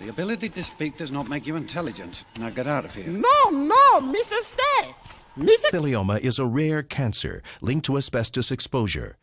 The ability to speak does not make you intelligent. Now get out of here. No, no, Mrs. Stay. Mrs. Mesothelioma is a rare cancer linked to asbestos exposure.